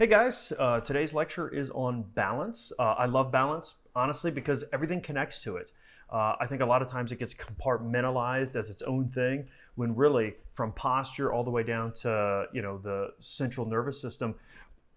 Hey guys, uh, today's lecture is on balance. Uh, I love balance, honestly, because everything connects to it. Uh, I think a lot of times it gets compartmentalized as its own thing, when really from posture all the way down to you know the central nervous system,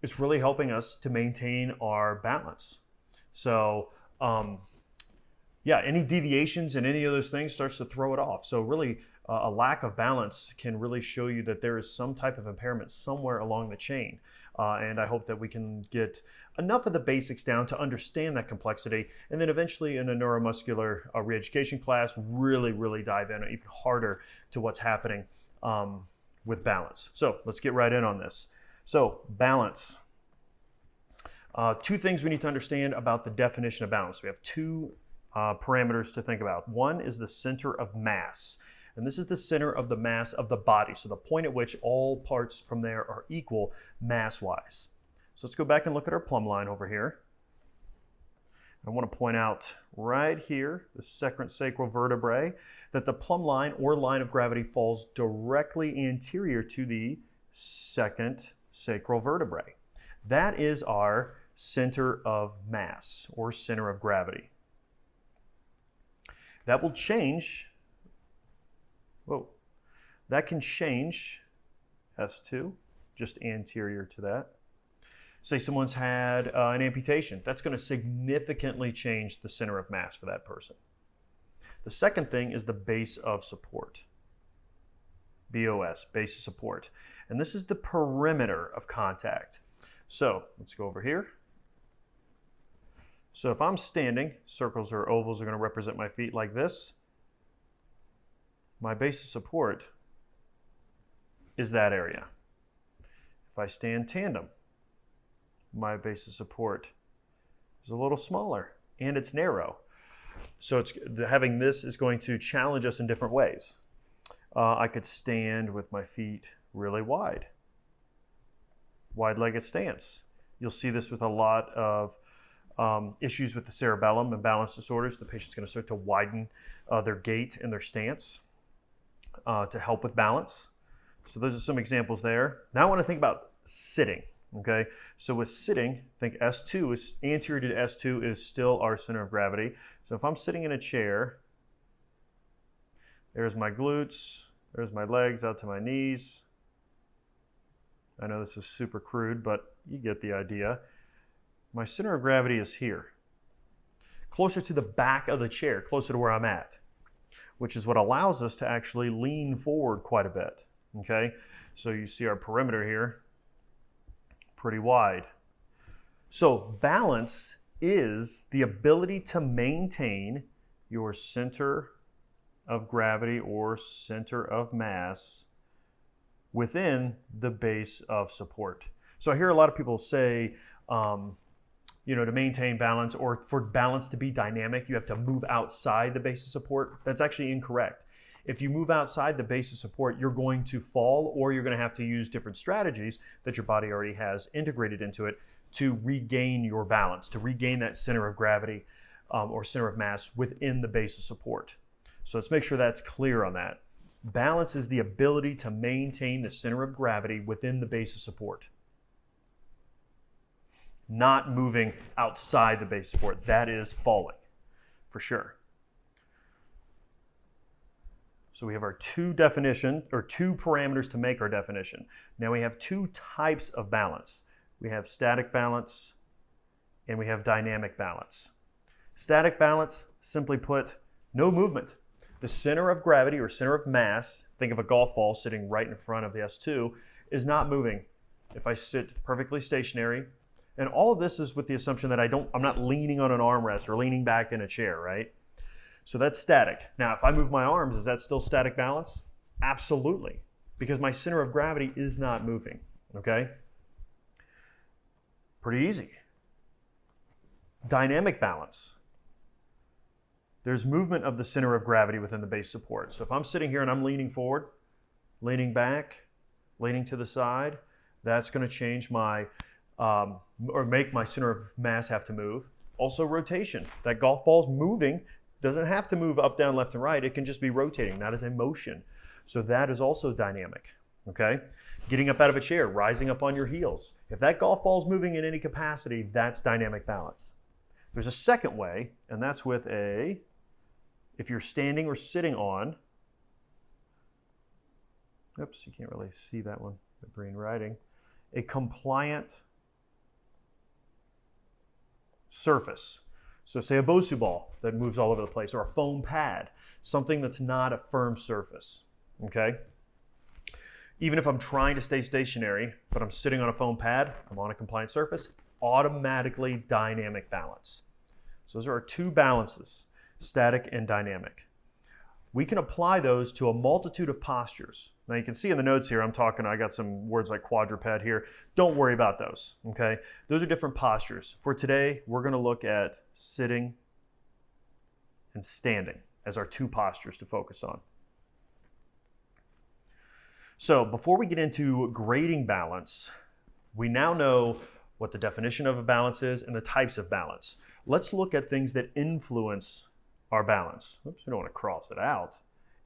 it's really helping us to maintain our balance. So um, yeah, any deviations in any of those things starts to throw it off. So really uh, a lack of balance can really show you that there is some type of impairment somewhere along the chain. Uh, and I hope that we can get enough of the basics down to understand that complexity. And then eventually in a neuromuscular uh, reeducation class, really, really dive in even harder to what's happening um, with balance. So let's get right in on this. So balance. Uh, two things we need to understand about the definition of balance. We have two uh, parameters to think about. One is the center of mass. And this is the center of the mass of the body. So the point at which all parts from there are equal mass-wise. So let's go back and look at our plumb line over here. I want to point out right here, the second sacral vertebrae, that the plumb line or line of gravity falls directly anterior to the second sacral vertebrae. That is our center of mass or center of gravity. That will change Whoa. That can change S2, just anterior to that. Say someone's had uh, an amputation. That's going to significantly change the center of mass for that person. The second thing is the base of support. BOS, base of support. And this is the perimeter of contact. So let's go over here. So if I'm standing, circles or ovals are going to represent my feet like this my base of support is that area. If I stand tandem, my base of support is a little smaller and it's narrow. So it's having this is going to challenge us in different ways. Uh, I could stand with my feet really wide, wide-legged stance. You'll see this with a lot of um, issues with the cerebellum and balance disorders. The patient's going to start to widen uh, their gait and their stance uh, to help with balance. So those are some examples there. Now I want to think about sitting. Okay, so with sitting, think S2 is anterior to S2 is still our center of gravity. So if I'm sitting in a chair, there's my glutes, there's my legs out to my knees. I know this is super crude, but you get the idea. My center of gravity is here, closer to the back of the chair, closer to where I'm at which is what allows us to actually lean forward quite a bit. Okay, so you see our perimeter here, pretty wide. So balance is the ability to maintain your center of gravity or center of mass within the base of support. So I hear a lot of people say, um, you know, to maintain balance or for balance to be dynamic, you have to move outside the base of support. That's actually incorrect. If you move outside the base of support, you're going to fall or you're going to have to use different strategies that your body already has integrated into it to regain your balance, to regain that center of gravity um, or center of mass within the base of support. So let's make sure that's clear on that. Balance is the ability to maintain the center of gravity within the base of support not moving outside the base support. That is falling for sure. So we have our two definition or two parameters to make our definition. Now we have two types of balance. We have static balance and we have dynamic balance. Static balance, simply put, no movement. The center of gravity or center of mass, think of a golf ball sitting right in front of the S2, is not moving. If I sit perfectly stationary, and all of this is with the assumption that I don't, I'm not leaning on an armrest or leaning back in a chair, right? So that's static. Now, if I move my arms, is that still static balance? Absolutely, because my center of gravity is not moving, okay? Pretty easy. Dynamic balance. There's movement of the center of gravity within the base support. So if I'm sitting here and I'm leaning forward, leaning back, leaning to the side, that's going to change my um, or make my center of mass have to move. Also rotation. That golf ball's moving, doesn't have to move up, down, left, and right. It can just be rotating. That is a motion. So that is also dynamic. Okay? Getting up out of a chair, rising up on your heels. If that golf ball's moving in any capacity, that's dynamic balance. There's a second way, and that's with a, if you're standing or sitting on, oops, you can't really see that one, the green writing, a compliant surface. So say a Bosu ball that moves all over the place, or a foam pad, something that's not a firm surface, okay? Even if I'm trying to stay stationary, but I'm sitting on a foam pad, I'm on a compliant surface, automatically dynamic balance. So those are our two balances, static and dynamic. We can apply those to a multitude of postures. Now you can see in the notes here, I'm talking, I got some words like quadruped here. Don't worry about those, okay? Those are different postures. For today, we're gonna look at sitting and standing as our two postures to focus on. So before we get into grading balance, we now know what the definition of a balance is and the types of balance. Let's look at things that influence our balance. Oops, we don't want to cross it out.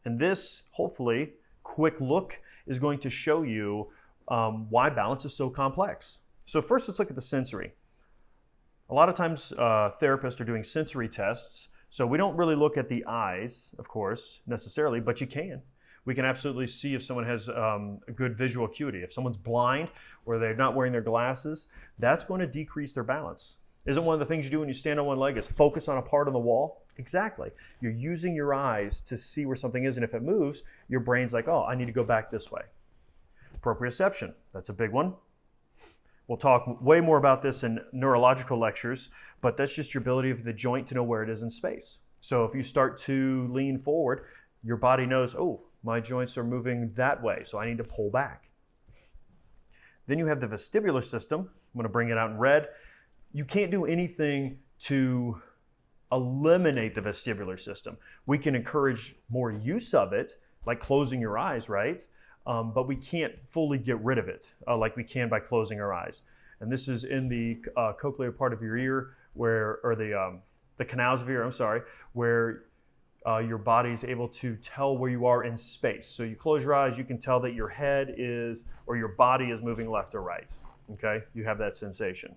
And this, hopefully, quick look is going to show you um, why balance is so complex. So first, let's look at the sensory. A lot of times uh, therapists are doing sensory tests, so we don't really look at the eyes, of course, necessarily, but you can we can absolutely see if someone has um, a good visual acuity. If someone's blind or they're not wearing their glasses, that's going to decrease their balance. Isn't one of the things you do when you stand on one leg is focus on a part on the wall? Exactly. You're using your eyes to see where something is, and if it moves, your brain's like, oh, I need to go back this way. Proprioception, that's a big one. We'll talk way more about this in neurological lectures, but that's just your ability of the joint to know where it is in space. So if you start to lean forward, your body knows, oh, my joints are moving that way, so I need to pull back. Then you have the vestibular system. I'm going to bring it out in red. You can't do anything to eliminate the vestibular system. We can encourage more use of it, like closing your eyes, right? Um, but we can't fully get rid of it uh, like we can by closing our eyes. And this is in the uh, cochlear part of your ear, where, or the um, the canals of your ear. I'm sorry, where uh, your body is able to tell where you are in space. So you close your eyes, you can tell that your head is, or your body is moving left or right. Okay, you have that sensation.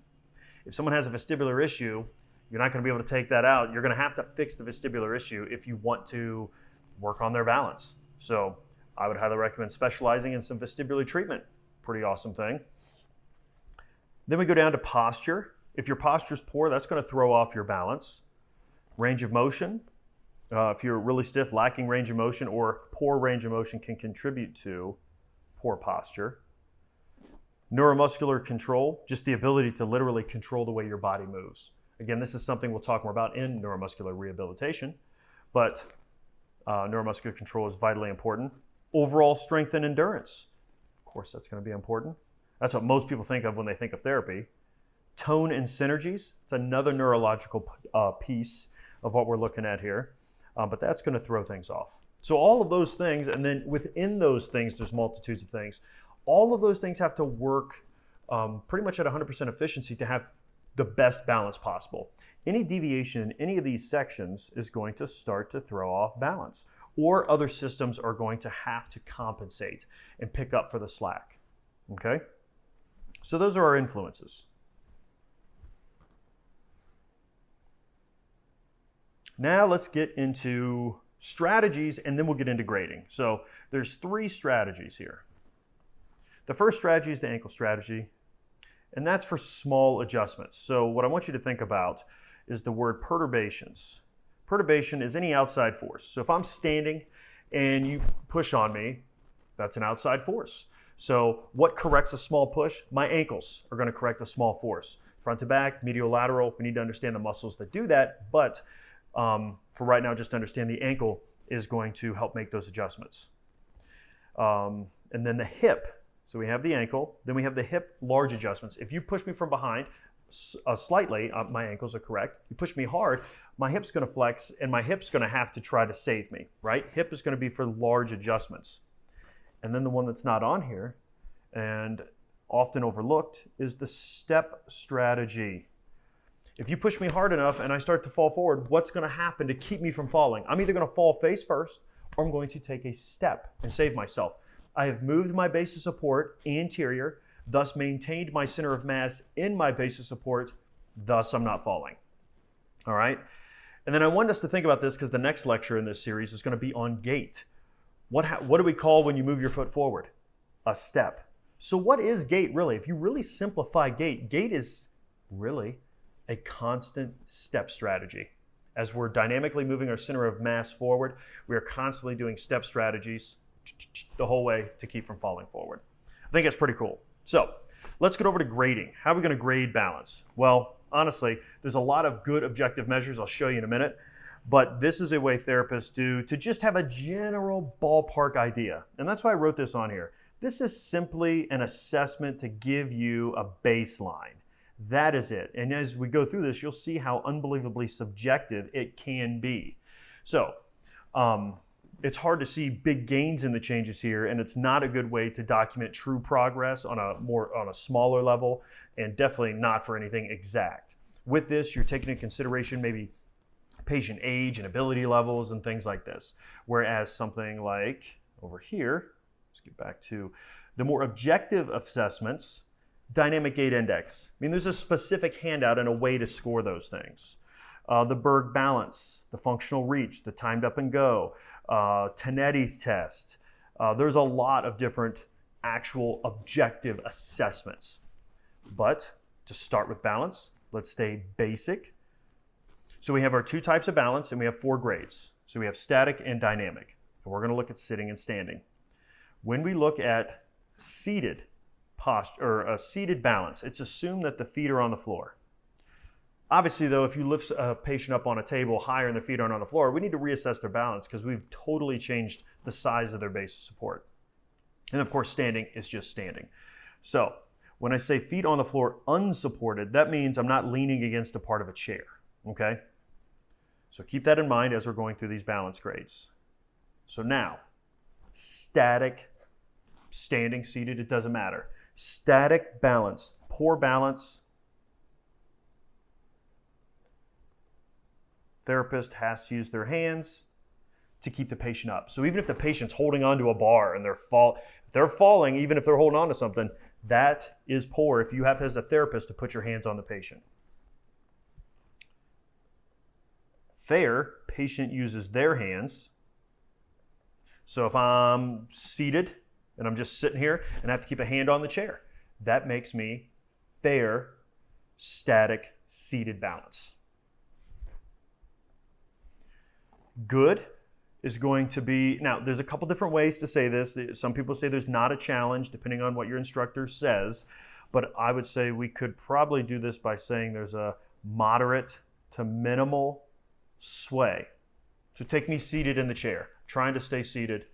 If someone has a vestibular issue, you're not going to be able to take that out. You're going to have to fix the vestibular issue if you want to work on their balance. So I would highly recommend specializing in some vestibular treatment. Pretty awesome thing. Then we go down to posture. If your posture is poor, that's going to throw off your balance. Range of motion, uh, if you're really stiff, lacking range of motion, or poor range of motion can contribute to poor posture. Neuromuscular control, just the ability to literally control the way your body moves. Again, this is something we'll talk more about in neuromuscular rehabilitation, but uh, neuromuscular control is vitally important. Overall strength and endurance, of course, that's going to be important. That's what most people think of when they think of therapy. Tone and synergies, it's another neurological uh, piece of what we're looking at here um, but that's going to throw things off. So all of those things, and then within those things, there's multitudes of things. All of those things have to work um, pretty much at 100% efficiency to have the best balance possible. Any deviation in any of these sections is going to start to throw off balance, or other systems are going to have to compensate and pick up for the slack. Okay? So those are our influences. Now let's get into strategies and then we'll get into grading. So there's three strategies here. The first strategy is the ankle strategy, and that's for small adjustments. So what I want you to think about is the word perturbations. Perturbation is any outside force. So if I'm standing and you push on me, that's an outside force. So what corrects a small push? My ankles are going to correct a small force. Front to back, medial lateral, we need to understand the muscles that do that, but um, for right now, just understand the ankle is going to help make those adjustments. Um, and then the hip. So we have the ankle, then we have the hip large adjustments. If you push me from behind uh, slightly, uh, my ankles are correct. You push me hard, my hip's going to flex and my hip's going to have to try to save me, right? Hip is going to be for large adjustments. And then the one that's not on here and often overlooked is the step strategy. If you push me hard enough and I start to fall forward, what's going to happen to keep me from falling? I'm either going to fall face first or I'm going to take a step and save myself. I have moved my base of support anterior, thus maintained my center of mass in my base of support, thus I'm not falling. All right? And then I want us to think about this because the next lecture in this series is going to be on gait. What, what do we call when you move your foot forward? A step. So what is gait really? If you really simplify gait, gait is really a constant step strategy. As we're dynamically moving our center of mass forward, we are constantly doing step strategies the whole way to keep from falling forward. I think it's pretty cool. So let's get over to grading. How are we going to grade balance? Well, honestly, there's a lot of good objective measures I'll show you in a minute, but this is a way therapists do to just have a general ballpark idea. And that's why I wrote this on here. This is simply an assessment to give you a baseline. That is it. And as we go through this, you'll see how unbelievably subjective it can be. So, um, it's hard to see big gains in the changes here, and it's not a good way to document true progress on a more on a smaller level, and definitely not for anything exact. With this, you're taking into consideration maybe patient age and ability levels and things like this. Whereas something like over here, let's get back to the more objective assessments, dynamic gait index. I mean, there's a specific handout and a way to score those things. Uh, the Berg balance, the functional reach, the timed up and go, uh, Tinetti's test. Uh, there's a lot of different actual objective assessments. But to start with balance, let's stay basic. So we have our two types of balance and we have four grades. So we have static and dynamic. And we're going to look at sitting and standing. When we look at seated posture or a seated balance, it's assumed that the feet are on the floor. Obviously, though, if you lift a patient up on a table higher and their feet aren't on the floor, we need to reassess their balance because we've totally changed the size of their base of support. And of course, standing is just standing. So when I say feet on the floor unsupported, that means I'm not leaning against a part of a chair, okay? So keep that in mind as we're going through these balance grades. So now, static, standing, seated, it doesn't matter. Static balance, poor balance, therapist has to use their hands to keep the patient up. So even if the patient's holding onto a bar and they're fall, they're falling, even if they're holding on to something, that is poor if you have as a therapist to put your hands on the patient. Fair, patient uses their hands. So if I'm seated and I'm just sitting here and I have to keep a hand on the chair, that makes me fair, static, seated balance. Good is going to be, now there's a couple different ways to say this. Some people say there's not a challenge depending on what your instructor says, but I would say we could probably do this by saying there's a moderate to minimal sway. So take me seated in the chair, trying to stay seated.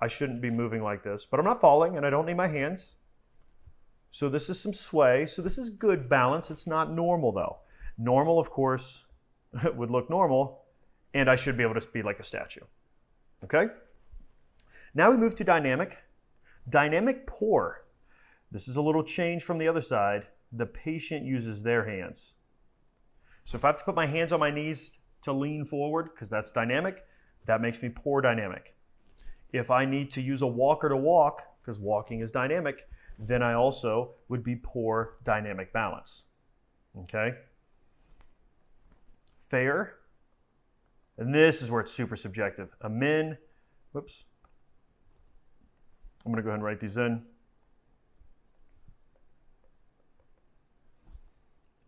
I shouldn't be moving like this, but I'm not falling and I don't need my hands. So this is some sway. So this is good balance. It's not normal though. Normal, of course, would look normal and I should be able to be like a statue. Okay? Now we move to dynamic. Dynamic poor. This is a little change from the other side. The patient uses their hands. So if I have to put my hands on my knees to lean forward, because that's dynamic, that makes me poor dynamic. If I need to use a walker to walk, because walking is dynamic, then I also would be poor dynamic balance. Okay? Fair and this is where it's super subjective. A min, whoops. I'm going to go ahead and write these in.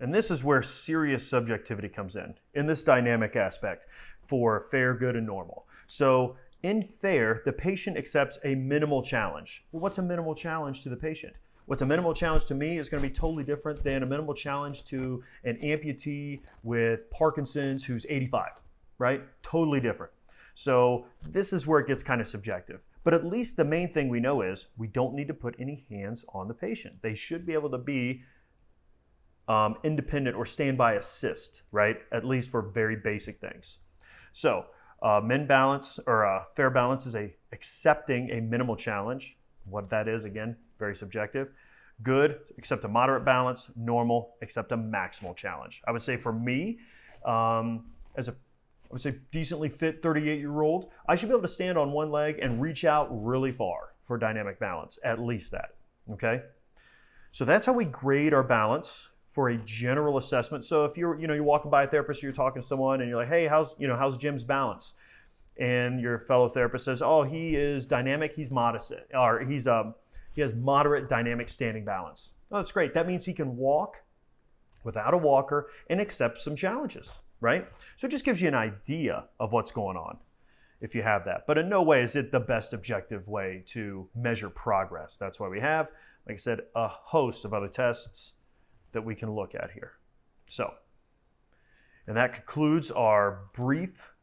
And this is where serious subjectivity comes in, in this dynamic aspect for fair, good, and normal. So in fair, the patient accepts a minimal challenge. Well, what's a minimal challenge to the patient? What's a minimal challenge to me is going to be totally different than a minimal challenge to an amputee with Parkinson's who's 85 right? Totally different. So this is where it gets kind of subjective. But at least the main thing we know is we don't need to put any hands on the patient. They should be able to be um, independent or standby assist, right? At least for very basic things. So uh, min balance or uh, fair balance is a accepting a minimal challenge. What that is, again, very subjective. Good, accept a moderate balance. Normal, accept a maximal challenge. I would say for me, um, as a would say decently fit 38 year old, I should be able to stand on one leg and reach out really far. for dynamic balance, at least that, okay? So that's how we grade our balance for a general assessment. So if you're, you know, you're walking by a therapist or you're talking to someone and you're like, hey, how's, you know, how's Jim's balance? And your fellow therapist says, oh, he is dynamic, he's modest, or he's, um, he has moderate dynamic standing balance. Oh, that's great. That means he can walk without a walker and accept some challenges, right? So it just gives you an idea of what's going on if you have that. But in no way is it the best objective way to measure progress. That's why we have, like I said, a host of other tests that we can look at here. So, and that concludes our brief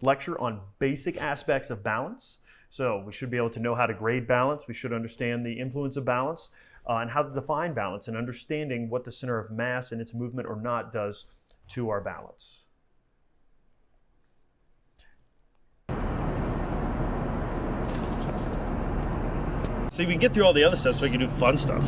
lecture on basic aspects of balance. So we should be able to know how to grade balance. We should understand the influence of balance uh, and how to define balance and understanding what the center of mass and its movement or not does to our balance. See, we can get through all the other stuff so we can do fun stuff.